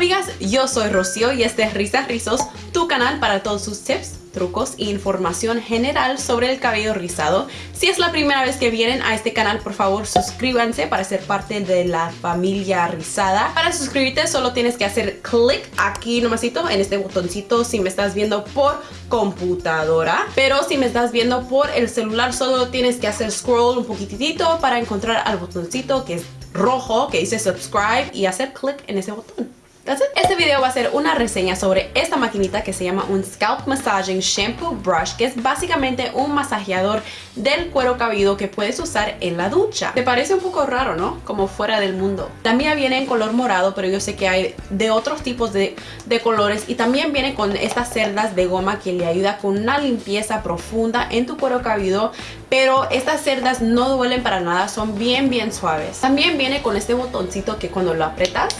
amigas, yo soy Rocío y este es Risas Rizos, tu canal para todos sus tips, trucos e información general sobre el cabello rizado. Si es la primera vez que vienen a este canal, por favor suscríbanse para ser parte de la familia rizada. Para suscribirte solo tienes que hacer clic aquí nomasito en este botoncito si me estás viendo por computadora. Pero si me estás viendo por el celular solo tienes que hacer scroll un poquitito para encontrar al botoncito que es rojo que dice subscribe y hacer clic en ese botón. Este video va a ser una reseña sobre esta maquinita que se llama un Scalp Massaging Shampoo Brush que es básicamente un masajeador del cuero cabelludo que puedes usar en la ducha. Te parece un poco raro, ¿no? Como fuera del mundo. También viene en color morado, pero yo sé que hay de otros tipos de, de colores y también viene con estas cerdas de goma que le ayuda con una limpieza profunda en tu cuero cabelludo pero estas cerdas no duelen para nada, son bien bien suaves. También viene con este botoncito que cuando lo apretas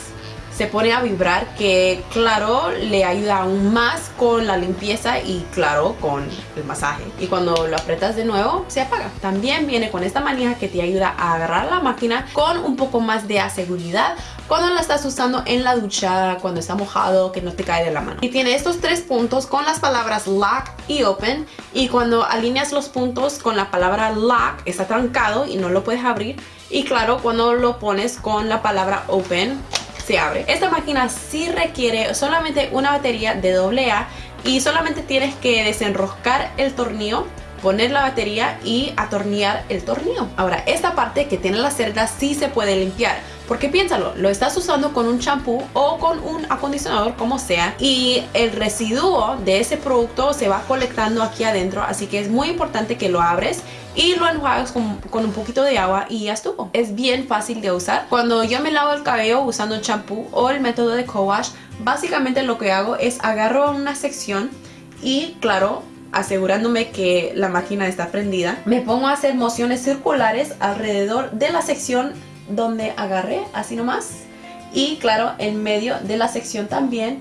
se pone a vibrar que claro le ayuda aún más con la limpieza y claro con el masaje. Y cuando lo apretas de nuevo se apaga. También viene con esta manija que te ayuda a agarrar la máquina con un poco más de seguridad cuando la estás usando en la ducha cuando está mojado que no te cae de la mano. Y tiene estos tres puntos con las palabras lock y open. Y cuando alineas los puntos con la palabra lock está trancado y no lo puedes abrir. Y claro cuando lo pones con la palabra open abre. Esta máquina sí requiere solamente una batería de AA y solamente tienes que desenroscar el tornillo poner la batería y atornillar el tornillo. Ahora, esta parte que tiene la cerda sí se puede limpiar. Porque piénsalo, lo estás usando con un champú o con un acondicionador como sea y el residuo de ese producto se va colectando aquí adentro así que es muy importante que lo abres y lo enjuagas con, un poquito de agua y ya estuvo. Es bien fácil de usar. Cuando yo me lavo el cabello usando champú o el método de co-wash, básicamente lo que hago es agarro una sección y claro, asegurándome que la máquina está prendida, me pongo a hacer mociones circulares alrededor de la sección donde agarré, así nomás. Y claro, en medio de la sección también.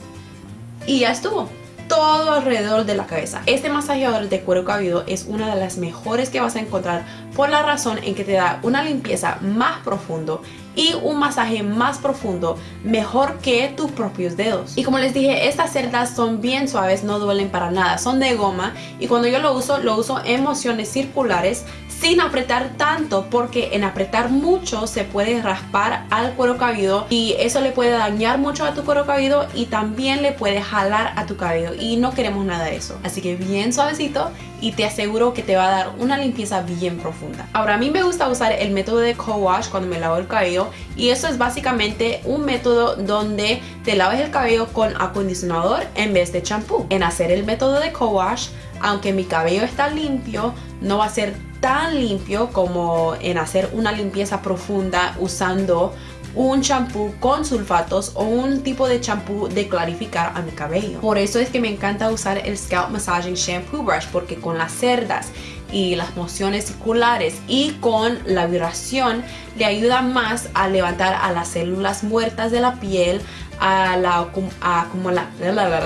Y ya estuvo todo alrededor de la cabeza. Este masajeador de cuero cabelludo es una de las mejores que vas a encontrar por la razón en que te da una limpieza más profundo y un masaje más profundo mejor que tus propios dedos. Y como les dije, estas cerdas son bien suaves, no duelen para nada, son de goma y cuando yo lo uso, lo uso en mociones circulares sin apretar tanto porque en apretar mucho se puede raspar al cuero cabelludo y eso le puede dañar mucho a tu cuero cabelludo y también le puede jalar a tu cabello y no queremos nada de eso. Así que bien suavecito y te aseguro que te va a dar una limpieza bien profunda. Ahora a mí me gusta usar el método de co-wash cuando me lavo el cabello y eso es básicamente un método donde te laves el cabello con acondicionador en vez de champú. En hacer el método de co-wash, aunque mi cabello está limpio, no va a ser tan limpio como en hacer una limpieza profunda usando un champú con sulfatos o un tipo de champú de clarificar a mi cabello. Por eso es que me encanta usar el Scalp Massaging Shampoo Brush porque con las cerdas y las mociones circulares y con la vibración le ayuda más a levantar a las células muertas de la piel, a la,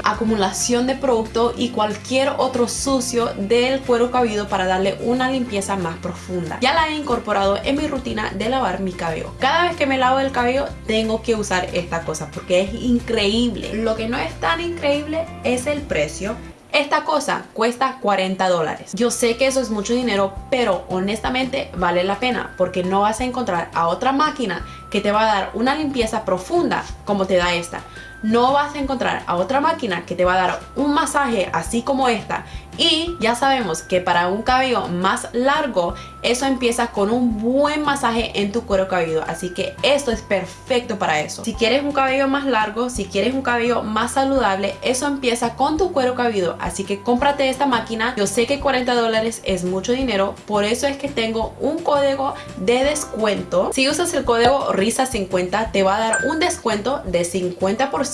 acumulación de producto y cualquier otro sucio del cuero cabelludo para darle una limpieza más profunda. Ya la he incorporado en mi rutina de lavar mi cabello. Cada vez que me lavo el cabello tengo que usar esta cosa porque es increíble. Lo que no es tan increíble es el precio esta cosa cuesta 40 dólares. Yo sé que eso es mucho dinero, pero honestamente vale la pena porque no vas a encontrar a otra máquina que te va a dar una limpieza profunda como te da esta no vas a encontrar a otra máquina que te va a dar un masaje así como esta. Y ya sabemos que para un cabello más largo eso empieza con un buen masaje en tu cuero cabelludo. Así que esto es perfecto para eso. Si quieres un cabello más largo si quieres un cabello más saludable eso empieza con tu cuero cabelludo. Así que cómprate esta máquina. Yo sé que 40 dólares es mucho dinero. Por eso es que tengo un código de descuento. Si usas el código RISA50 te va a dar un descuento de 50%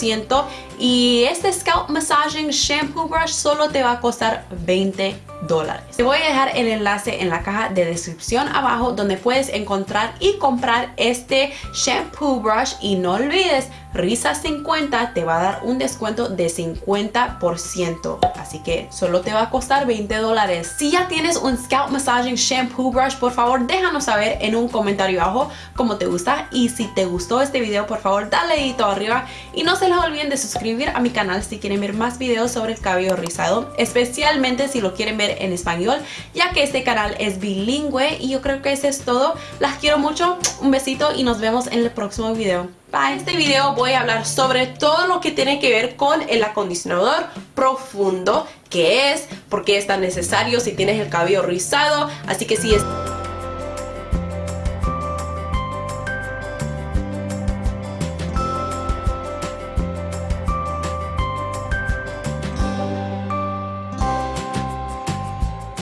y este Scalp Massaging Shampoo Brush solo te va a costar 20 Te voy a dejar el enlace en la caja de descripción abajo donde puedes encontrar y comprar este shampoo brush y no olvides Risa50 te va a dar un descuento de 50%. Así que solo te va a costar 20 dólares. Si ya tienes un Scalp Massaging Shampoo Brush, por favor déjanos saber en un comentario abajo cómo te gusta. Y si te gustó este video, por favor dale dedito arriba. Y no se les olviden de suscribir a mi canal si quieren ver más videos sobre el cabello rizado. Especialmente si lo quieren ver en español, ya que este canal es bilingüe. Y yo creo que eso es todo. Las quiero mucho. Un besito y nos vemos en el próximo video. Para este video voy a hablar sobre todo lo que tiene que ver con el acondicionador profundo, que es, por qué es tan necesario si tienes el cabello rizado, así que si es...